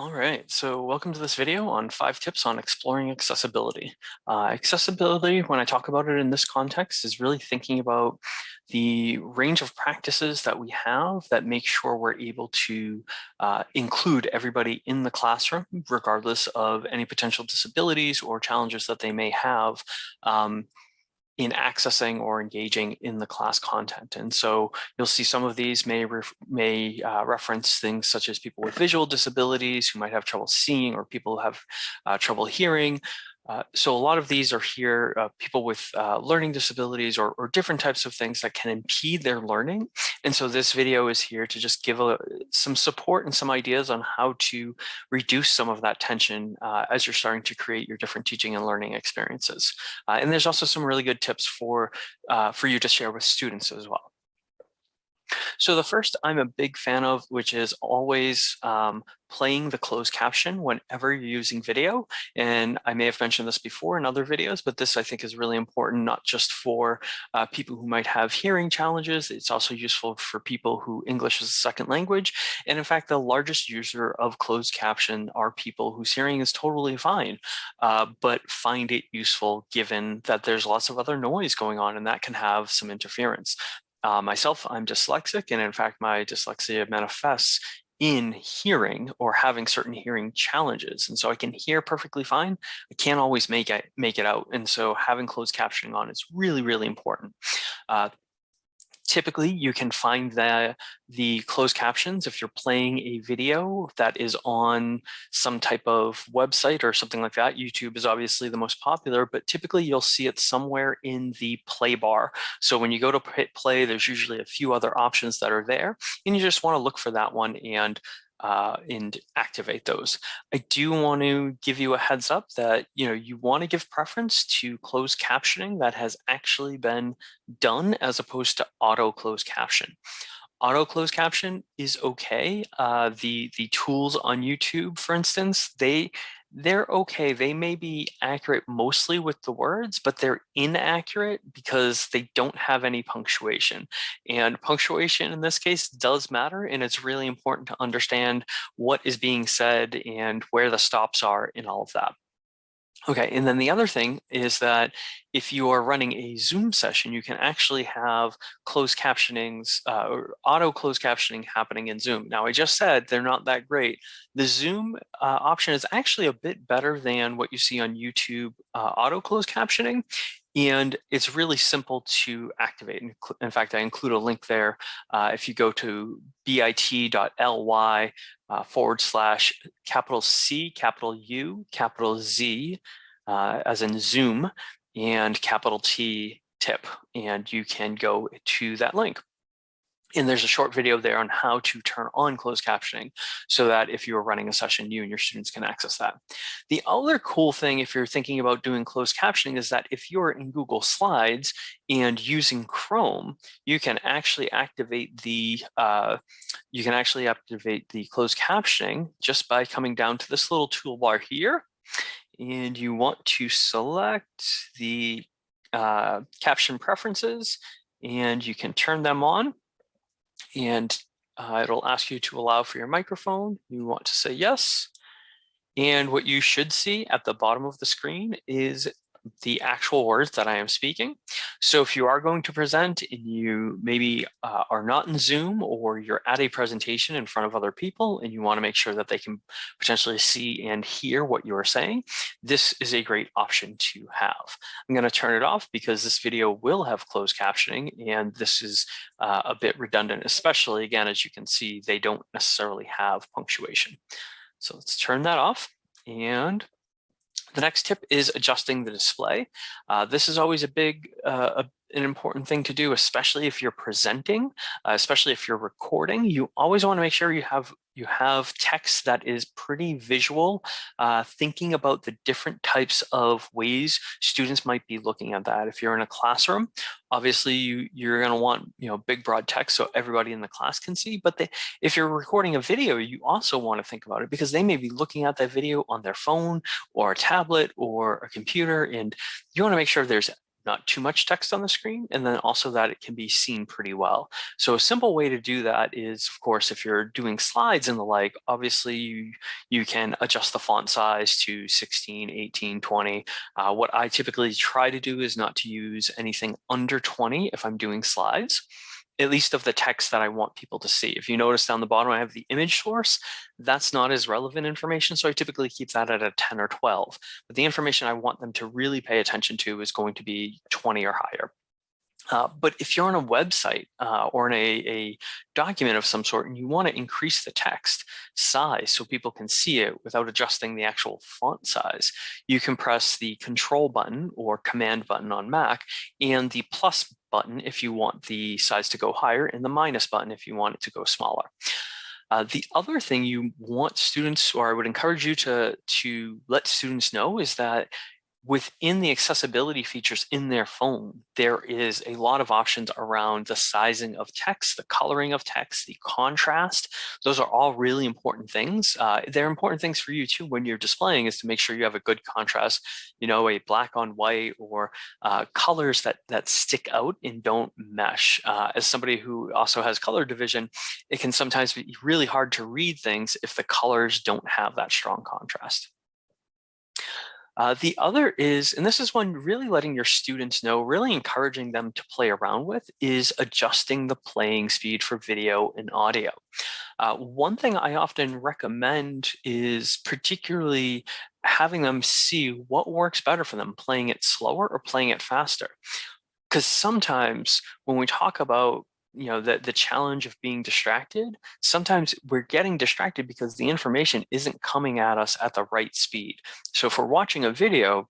All right, so welcome to this video on five tips on exploring accessibility. Uh, accessibility, when I talk about it in this context, is really thinking about the range of practices that we have that make sure we're able to uh, include everybody in the classroom, regardless of any potential disabilities or challenges that they may have. Um, in accessing or engaging in the class content. And so you'll see some of these may, may uh, reference things such as people with visual disabilities who might have trouble seeing or people who have uh, trouble hearing, uh, so a lot of these are here, uh, people with uh, learning disabilities or, or, different types of things that can impede their learning. And so this video is here to just give a, some support and some ideas on how to reduce some of that tension uh, as you're starting to create your different teaching and learning experiences. Uh, and there's also some really good tips for, for you to share with students as well. So the first I'm a big fan of, which is always um, playing the closed caption whenever you're using video. And I may have mentioned this before in other videos, but this I think is really important, not just for uh, people who might have hearing challenges. It's also useful for people who English is a second language. And in fact, the largest user of closed caption are people whose hearing is totally fine, uh, but find it useful given that there's lots of other noise going on and that can have some interference. Uh, myself, I'm dyslexic, and in fact, my dyslexia manifests in hearing or having certain hearing challenges. And so I can hear perfectly fine. I can't always make it, make it out. And so having closed captioning on is really, really important. Uh, typically you can find the, the closed captions if you're playing a video that is on some type of website or something like that. YouTube is obviously the most popular, but typically you'll see it somewhere in the play bar. So when you go to hit play, there's usually a few other options that are there and you just want to look for that one and uh, and activate those. I do want to give you a heads up that you know you want to give preference to closed captioning that has actually been done as opposed to auto closed caption. Auto closed caption is okay. Uh, the the tools on YouTube, for instance, they they're okay. They may be accurate mostly with the words, but they're inaccurate because they don't have any punctuation. And punctuation in this case does matter, and it's really important to understand what is being said and where the stops are in all of that. Okay, and then the other thing is that if you are running a Zoom session, you can actually have closed captionings uh, or auto closed captioning happening in Zoom. Now, I just said they're not that great. The Zoom uh, option is actually a bit better than what you see on YouTube uh, auto closed captioning. And it's really simple to activate. In fact, I include a link there. Uh, if you go to bit.ly uh, forward slash capital C, capital U, capital Z, uh, as in Zoom, and capital T tip, and you can go to that link. And there's a short video there on how to turn on closed captioning so that if you are running a session, you and your students can access that. The other cool thing if you're thinking about doing closed captioning is that if you're in Google Slides and using Chrome, you can actually activate the uh, you can actually activate the closed captioning just by coming down to this little toolbar here. And you want to select the uh, caption preferences and you can turn them on and uh, it'll ask you to allow for your microphone. You want to say yes. And what you should see at the bottom of the screen is the actual words that I am speaking. So if you are going to present and you maybe uh, are not in Zoom or you're at a presentation in front of other people and you want to make sure that they can potentially see and hear what you are saying, this is a great option to have. I'm going to turn it off because this video will have closed captioning and this is uh, a bit redundant, especially again, as you can see, they don't necessarily have punctuation. So let's turn that off and the next tip is adjusting the display. Uh, this is always a big, uh, an important thing to do, especially if you're presenting, uh, especially if you're recording. You always want to make sure you have you have text that is pretty visual, uh, thinking about the different types of ways students might be looking at that. If you're in a classroom, obviously you, you're going to want you know big broad text so everybody in the class can see. But they, if you're recording a video, you also want to think about it because they may be looking at that video on their phone or a tablet or a computer, and you want to make sure there's not too much text on the screen, and then also that it can be seen pretty well. So a simple way to do that is, of course, if you're doing slides and the like, obviously you, you can adjust the font size to 16, 18, 20. Uh, what I typically try to do is not to use anything under 20 if I'm doing slides at least of the text that I want people to see. If you notice down the bottom, I have the image source. That's not as relevant information, so I typically keep that at a 10 or 12. But the information I want them to really pay attention to is going to be 20 or higher. Uh, but if you're on a website uh, or in a, a, document of some sort and you want to increase the text size so people can see it without adjusting the actual font size, you can press the control button or command button on Mac and the plus button if you want the size to go higher and the minus button if you want it to go smaller. Uh, the other thing you want students, or I would encourage you to, to let students know is that within the accessibility features in their phone, there is a lot of options around the sizing of text, the coloring of text, the contrast. Those are all really important things. Uh, they're important things for you too when you're displaying is to make sure you have a good contrast, you know, a black on white or uh, colors that, that stick out and don't mesh. Uh, as somebody who also has color division, it can sometimes be really hard to read things if the colors don't have that strong contrast. Uh, the other is, and this is one really letting your students know, really encouraging them to play around with, is adjusting the playing speed for video and audio. Uh, one thing I often recommend is particularly having them see what works better for them, playing it slower or playing it faster. Because sometimes when we talk about you know, the, the challenge of being distracted, sometimes we're getting distracted because the information isn't coming at us at the right speed. So if we're watching a video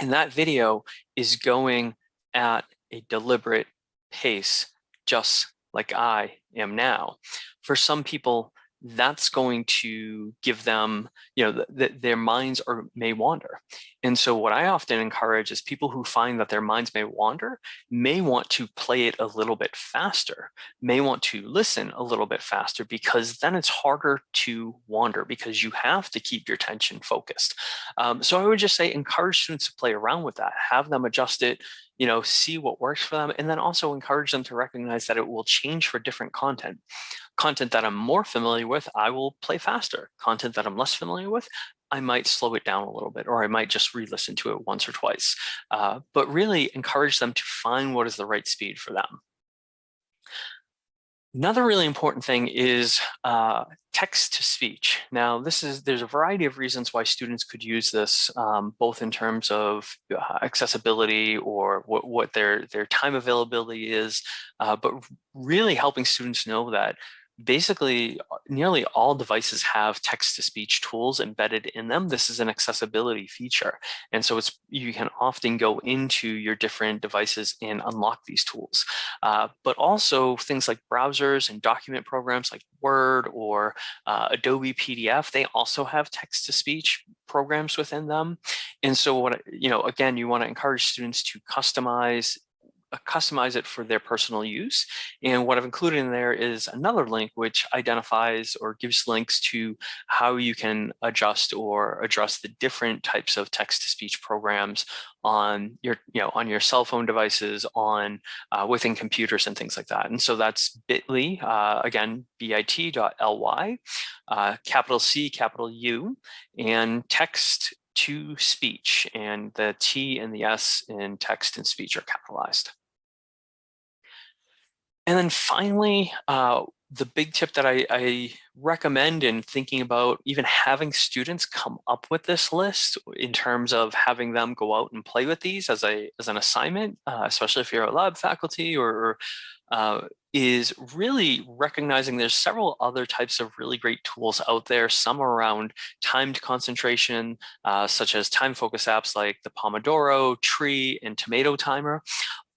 and that video is going at a deliberate pace, just like I am now, for some people, that's going to give them, you know, that their minds are may wander. And so what I often encourage is people who find that their minds may wander may want to play it a little bit faster, may want to listen a little bit faster because then it's harder to wander because you have to keep your attention focused. Um, so I would just say encourage students to play around with that, have them adjust it, you know, see what works for them, and then also encourage them to recognize that it will change for different content. Content that I'm more familiar with, I will play faster. Content that I'm less familiar with, I might slow it down a little bit, or I might just re-listen to it once or twice. Uh, but really encourage them to find what is the right speed for them. Another really important thing is uh, text to speech. Now, this is there's a variety of reasons why students could use this, um, both in terms of uh, accessibility or what, what their, their time availability is, uh, but really helping students know that basically uh, nearly all devices have text-to-speech tools embedded in them. This is an accessibility feature. And so it's you can often go into your different devices and unlock these tools. Uh, but also things like browsers and document programs like Word or uh, Adobe PDF, they also have text-to-speech programs within them. And so what, you know, again, you want to encourage students to customize customize it for their personal use. And what I've included in there is another link which identifies or gives links to how you can adjust or address the different types of text-to-speech programs on your, you know, on your cell phone devices, on uh, within computers and things like that. And so that's bit.ly, uh, again, bit.ly, uh, capital C, capital U, and text to speech, and the T and the S in text and speech are capitalized. And then finally, uh, the big tip that I, I, recommend in thinking about even having students come up with this list in terms of having them go out and play with these as a as an assignment, uh, especially if you're a lab faculty or uh, is really recognizing there's several other types of really great tools out there, some around timed concentration, uh, such as time focus apps like the Pomodoro, Tree, and Tomato Timer,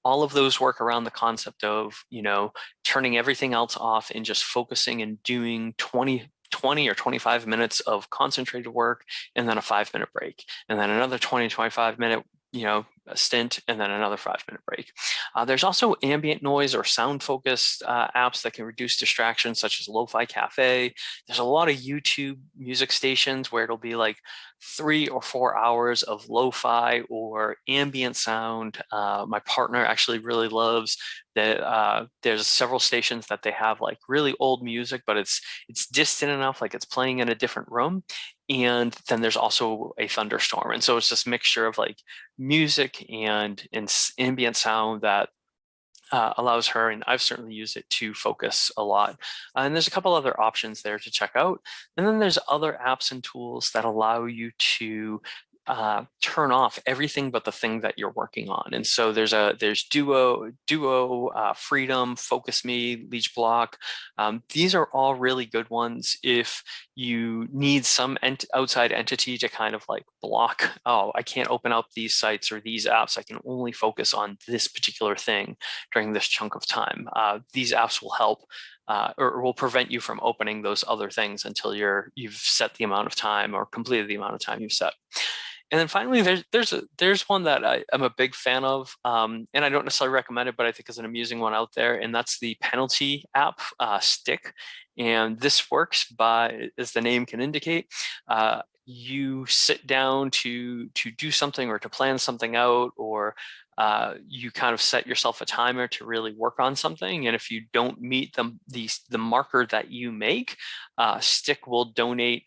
all of those work around the concept of, you know, turning everything else off and just focusing and doing 20, 20 or 25 minutes of concentrated work and then a five minute break and then another 20, 25 minute, you know, stint and then another five minute break. Uh, there's also ambient noise or sound focused uh, apps that can reduce distractions such as Lo-Fi Cafe. There's a lot of YouTube music stations where it'll be like three or four hours of lo-fi or ambient sound. Uh, my partner actually really loves that uh, there's several stations that they have like really old music, but it's it's distant enough, like it's playing in a different room. And then there's also a thunderstorm. And so it's this mixture of like music and, and ambient sound that uh, allows her, and I've certainly used it to focus a lot. Uh, and there's a couple other options there to check out. And then there's other apps and tools that allow you to uh, turn off everything but the thing that you're working on. And so there's a there's Duo, Duo, uh, Freedom, Focus Me, Leech Block. Um, these are all really good ones if you need some ent outside entity to kind of like block, oh, I can't open up these sites or these apps. I can only focus on this particular thing during this chunk of time. Uh, these apps will help uh, or will prevent you from opening those other things until you're you've set the amount of time or completed the amount of time you've set. And then finally, there's there's a, there's one that I, am a big fan of, um, and I don't necessarily recommend it, but I think is an amusing one out there, and that's the penalty app, uh, stickK. And this works by, as the name can indicate, uh, you sit down to to do something or to plan something out, or uh, you kind of set yourself a timer to really work on something. And if you don't meet the, the, the marker that you make, uh, stickK will donate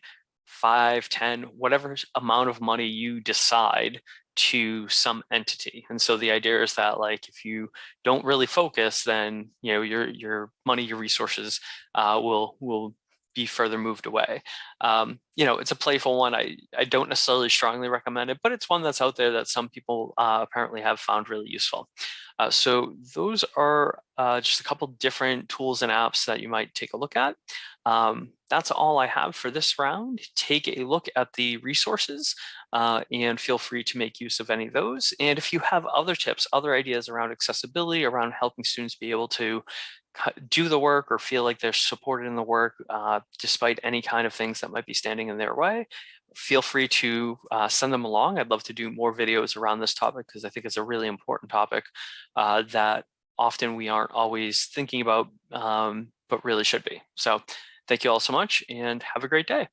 five, ten, whatever amount of money you decide to some entity. And so the idea is that like if you don't really focus, then you know your your money, your resources uh, will will be further moved away. Um, you know, it's a playful one. I, I don't necessarily strongly recommend it, but it's one that's out there that some people uh, apparently have found really useful. Uh, so those are uh, just a couple different tools and apps that you might take a look at. Um, that's all I have for this round. Take a look at the resources uh, and feel free to make use of any of those. And if you have other tips, other ideas around accessibility, around helping students be able to do the work or feel like they're supported in the work uh, despite any kind of things that might be standing in their way, feel free to uh, send them along. I'd love to do more videos around this topic because I think it's a really important topic uh, that often we aren't always thinking about, um, but really should be. So thank you all so much and have a great day.